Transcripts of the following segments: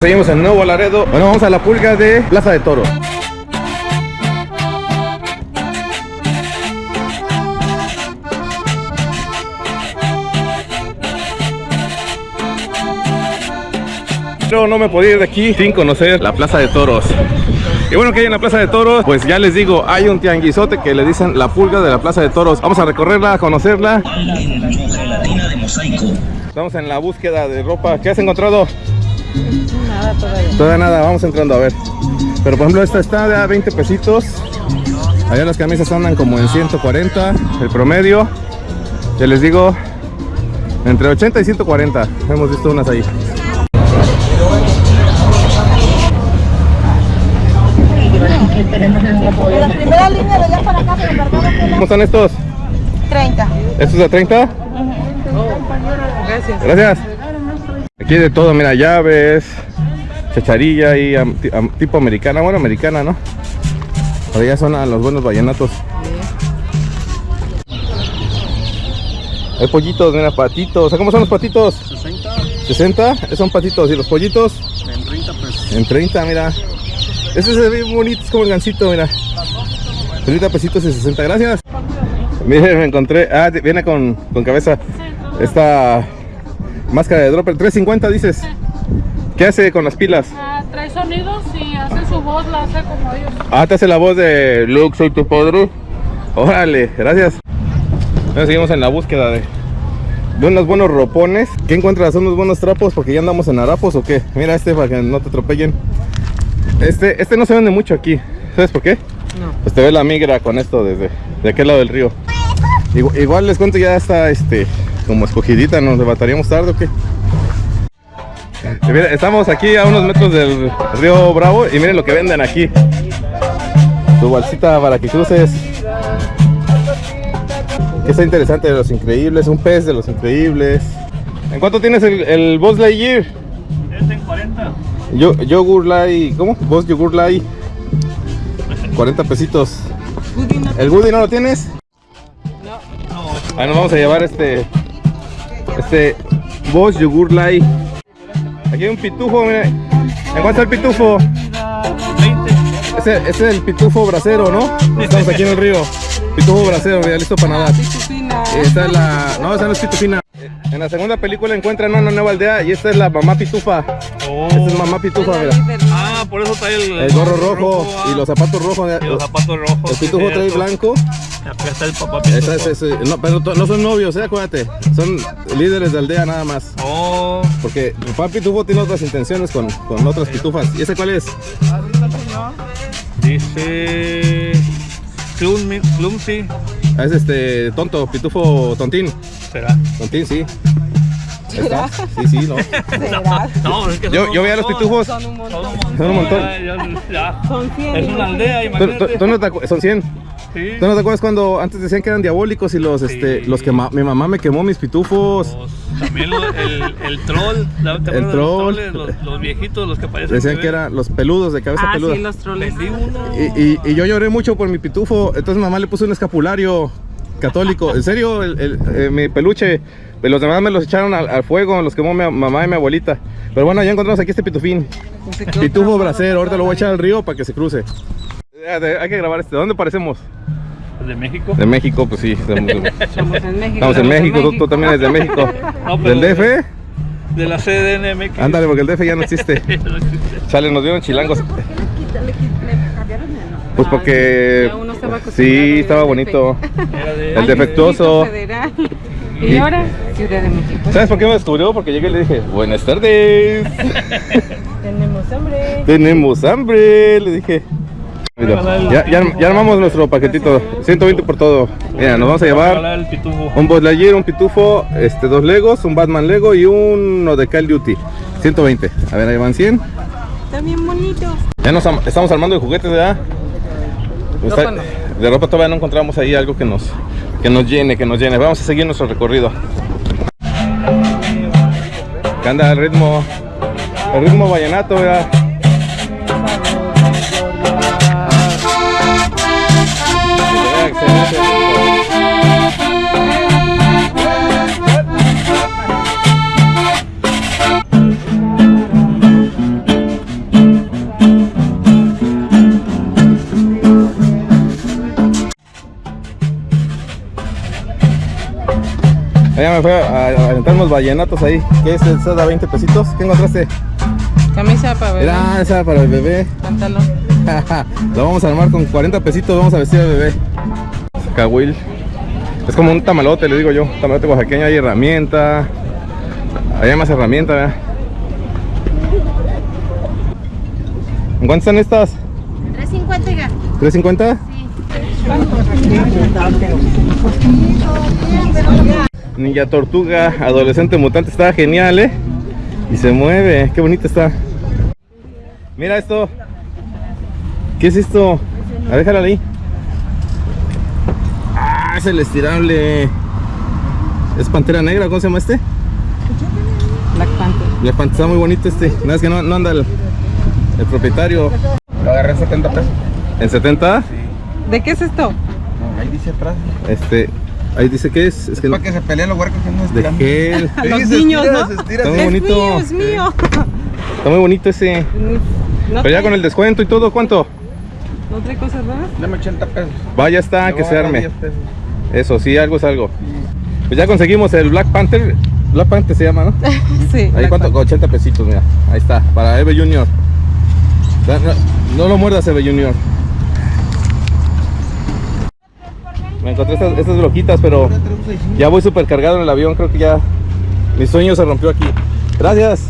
Seguimos en Nuevo Laredo. Bueno, vamos a la pulga de Plaza de Toros. Pero no me podía ir de aquí sin conocer la Plaza de Toros. Y bueno, que hay en la Plaza de Toros, pues ya les digo, hay un tianguizote que le dicen la pulga de la Plaza de Toros. Vamos a recorrerla, a conocerla. Estamos en la búsqueda de ropa. ¿Qué has encontrado? Nada todavía. Todavía nada, vamos entrando a ver. Pero por ejemplo esta está de a 20 pesitos. Allá las camisas andan como en 140, el promedio. Ya les digo, entre 80 y 140. Hemos visto unas ahí. La primera línea de allá para acá, pero ¿Cómo están estos? 30. ¿Estos de 30? Gracias. Gracias. Aquí de todo, mira, llaves, chacharilla y am- ti- am- tipo americana, bueno, americana, ¿no? Pero ya son a los buenos vallenatos. Hay pollitos, mira, patitos. ¿Cómo son los patitos? 60 60, son patitos. ¿Y los pollitos? en 30 pesos. En 30, mira. Ese se ve bonito, es como el gancito, mira. 30 pesitos y 60, gracias. Miren, me encontré. Ah, viene con, con cabeza. Esta máscara de dropper. 350, dices. ¿Qué hace con las pilas? Ah, trae sonidos y hace su voz, la hace como ellos. Ah, te hace la voz de Luke, soy tu padre. Órale, gracias. Ahora seguimos en la búsqueda de, de unos buenos ropones. ¿Qué encuentras? ¿Unos buenos trapos? Porque ya andamos en harapos o qué? Mira este para que no te atropellen. Este, este no se vende mucho aquí. ¿Sabes por qué? No. Pues te ve la migra con esto desde de aquel lado del río. Igual, igual les cuento ya está este como escogidita, nos levantaríamos tarde o qué. Mira, estamos aquí a unos metros del río Bravo y miren lo que venden aquí. Tu bolsita para que cruces. Está interesante de los increíbles, un pez de los increíbles. ¿En cuánto tienes el, el Boss Lightyear? Es en 40. Yo, yogur Light, ¿cómo? Boss Yogur Light. 40 pesitos. ¿El Woody no lo tienes? No, Ah, nos vamos a llevar este este Boss Yogur Light. Aquí hay un pitufo, mira. ¿En cuánto está el pitufo? 20. Ese, ese es el pitufo bracero, ¿no? Estamos aquí en el río. Pitufo bracero, mira, listo para nadar. Esta es la. No, esa no es pitufina. En la segunda película encuentran una nueva aldea y esta es la mamá pitufa. Oh. Esta es mamá pitufa, mira. Ah, por eso trae el, El gorro rojo y los zapatos rojos. y los zapatos rojos. El pitufo trae blanco. Acá está el papá. Esa es, no, pero no son novios, eh, acuérdate. Son líderes de aldea nada más. Oh, Porque el papá pitufo tiene otras intenciones con, con otras pitufas. ¿Y ese cuál es? dice. Clum, Clumsy. Ah, Es este tonto, pitufo tontín. ¿Será? Tontín, sí. Está. Sí, sí, no. ¿Será? No, es que Yo, yo veía los pitufos. Son un montón. Son un Son un montón. Son 100. Es una aldea, ¿Tú, tú- imagínate. tú no te son 100. Sí. ¿Tú no te acuerdas cuando antes decían que eran diabólicos y los, este, los que mi mamá me quemó mis pitufos? Los- también lo- el, el troll. ¿te acuerdas de los troll. troles? Los, los viejitos, los que parecen. Decían que eran los peludos de cabeza Ah, peluda. sí, los troles. Y, y- y yo lloré mucho por mi pitufo. Entonces mi mamá le puso un escapulario católico. En serio, el, el- eh, mi peluche. pues Los demás me los echaron al, al fuego, los quemó mi mamá y mi abuelita. Pero bueno, ya encontramos aquí este pitufín. Pitufo bracero, ahorita lo voy a echar al río para que se cruce. De- Hay que grabar este. ¿Dónde parecemos? ¿De México? De México, pues sí. Estamos, Estamos en México. estamos en México, tú, tú también eres de México. No, ¿Del DF? De la CDNMX. Ándale, porque el DF ya no existe. Sale, nos dieron chilangos. Pues porque Ya uno estaba acostumbrado sí, a estaba ir al bonito. El defectuoso. Federal. Y- ahora, Ciudad de México. ¿Sabes por qué me descubrió? Porque llegué y le dije, buenas tardes. Tenemos hambre. Tenemos hambre, le dije. Mira, ya, ya, ya armamos nuestro paquetito. 120 por todo. Mira, nos vamos a llevar Ojalá el pitufo. un Buzz Lightyear, un pitufo, este, dos Legos, un Batman Lego y uno de Call Duty. 120. A ver, ahí van 100. Está bien bonito. Ya nos am- estamos armando de juguetes, ¿verdad? Está- Ropa no. De ropa todavía no encontramos ahí algo que nos, que nos llene, que nos llene. Vamos a seguir nuestro recorrido. Que anda el ritmo, el ritmo vallenato, ¿verdad? Me fui a, a aventar unos vallenatos ahí. ¿Qué es? ¿Esa da 20 pesitos? ¿Qué encontraste? Camisa para bebé. Mira, esa para el bebé. Pantalón. Lo vamos a armar con 40 pesitos, vamos a vestir al bebé. Cahuil. Es como un tamalote, le digo yo. Tamalote oaxaqueño, hay herramienta. Hay más herramienta, ¿verdad? ¿En cuánto están estas? 350, oiga. ¿350? Ninja Tortuga, adolescente mutante, está genial, ¿eh? Y se mueve, qué bonita está. Mira esto. ¿Qué es esto? A ver, déjala ahí. Ah, es el estirable. Es pantera negra, ¿cómo se llama este? Black Panther. La pantera está muy bonito este. Nada es que no, no anda el, el propietario. Lo agarré en 70 pesos. ¿En 70? ¿De qué es esto? No, ahí dice atrás. Este. Ahí dice que es. Es que Para que se peleen los huercos que no de estiran. gel. A los niños, estira, ¿no? se estira, Está muy bonito. Es mío, es mío. Está muy bonito ese. No Pero ya con el descuento y todo, ¿cuánto? ¿No trae cosas raras? Dame 80 pesos. Vaya está, que se arme. 10 pesos. Eso, sí, algo es algo. Pues ya conseguimos el Black Panther. Black Panther se llama, ¿no? Sí. Ahí Black cuánto, 80 pesitos, mira. Ahí está, para Eve Junior. No lo muerdas, Eve Junior. Me encontré estas, estas bloquitas, pero ya voy súper cargado en el avión. Creo que ya mi sueño se rompió aquí. Gracias.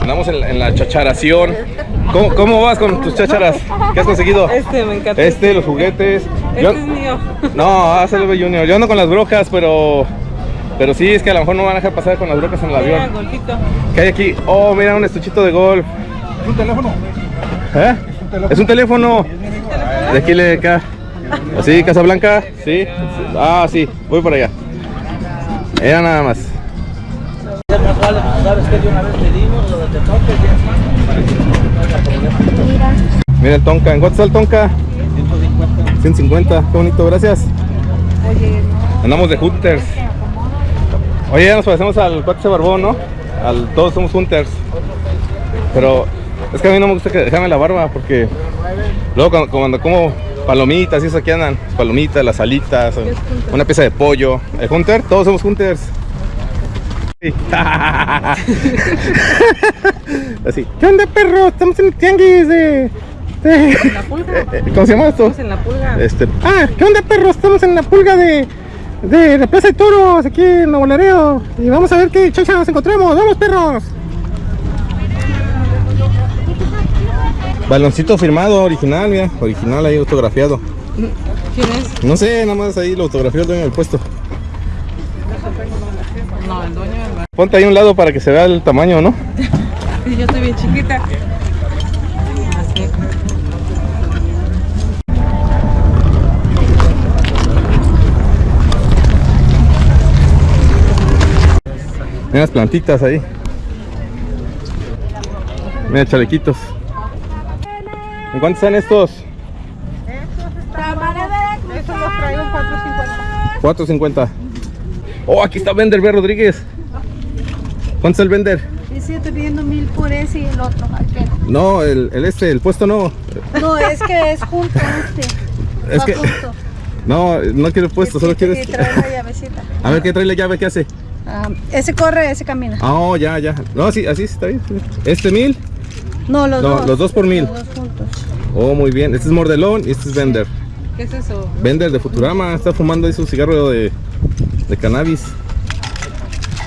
Andamos en, la- en la chacharación. ¿Cómo, ¿Cómo vas con tus chacharas? ¿Qué has conseguido? Este me encanta. Este, los juguetes. Este Yo- es mío. no, hace el Junior. Yo ando con las brocas, pero. Pero sí, es que a lo mejor no van a dejar pasar con las brocas en el Mira, avión. golfito. ¿Qué hay aquí? Oh, mira, un estuchito de golf. ¿Es un teléfono? ¿Eh? Es un teléfono. De aquí le acá. ¿Así, Casablanca? Sí. Ah, sí, voy por allá. Era nada más. Mira el Tonka. ¿En cuánto está el Tonka? 150. 150. Qué bonito, gracias. Andamos de Hunters. Oye, ya nos parecemos al cuate barbón, ¿no? Al, todos somos Hunters. Pero es que a mí no me gusta que dejarme la barba porque luego cuando como palomitas y eso aquí andan, palomitas, las alitas, una pieza de pollo. El Hunter, todos somos Hunters. Sí. Así. ¿Qué onda, perro? Estamos en el tianguis de. de- La pulga. eh, ¿Cómo se llama esto? Estamos en la pulga. Este, ah, ¿qué onda perro? Estamos en la pulga de, de la Plaza de Toros, aquí en Nuevo Laredo. Y vamos a ver qué chacha nos encontramos. ¡Vamos perros! Baloncito firmado, original, mira, original ahí autografiado. ¿Quién es? No sé, nada más ahí lo autografió el dueño del puesto. No, el dueño del. Ponte ahí a un lado para que se vea el tamaño, ¿no? Sí, yo estoy bien chiquita. Así. Mira las plantitas ahí. Mira chalequitos. ¿En cuánto están estos? Estos los traigo en 450. 4.50. Oh, aquí está Vender B. Rodríguez. ¿Cuánto está el Vender? Estoy pidiendo mil por ese y el otro. aquel. No, el, el este, el puesto no. No, es que es junto este. Es que junto. no, no quiero puesto, solo quiero este. trae la llavecita. A ver qué trae la llave, ¿qué hace? Ah, ese corre, ese camina. Ah, oh, ya, ya. No, sí, así está bien. Este mil. No, los No, dos. los dos por mil. Los dos. Oh, muy bien. Este es Mordelón y este es Vender. ¿Qué es eso? Vender de Futurama. Está fumando ahí su cigarro de, de cannabis.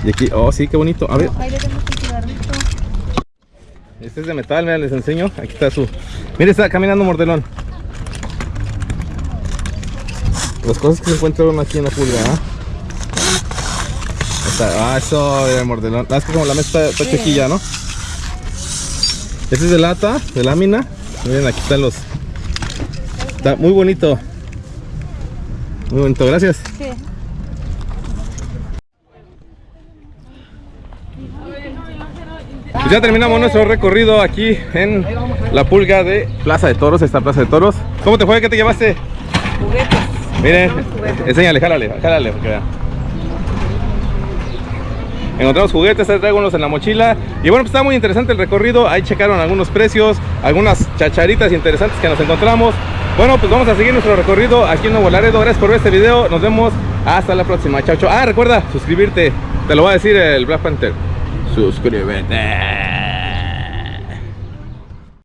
Y aquí, oh, sí, qué bonito. A ver, este es de metal, mira, les enseño. Aquí está su. Mire, está caminando Mordelón. Las cosas que se encuentran aquí en la pulga, ¿ah? Ah, eso de Mordelón. Ah, es que como la mesa está, está chiquilla, ¿no? Este es de lata, de lámina. Miren, aquí están los. Está muy bonito. Muy bonito, gracias. Sí. Pues ya terminamos nuestro recorrido aquí en la pulga de Plaza de Toros, esta Plaza de Toros. ¿Cómo te fue? ¿Qué te llevaste? Juguetes. Miren, enséñale, jálale, jálale, para que vean. Encontramos juguetes, traigo en la mochila. Y bueno, pues está muy interesante el recorrido. Ahí checaron algunos precios, algunas chacharitas interesantes que nos encontramos. Bueno, pues vamos a seguir nuestro recorrido aquí en Nuevo Laredo. Gracias por ver este video. Nos vemos Hasta la próxima. Chao, chao. Ah, recuerda suscribirte. Te lo va a decir el Black Panther. Suscríbete.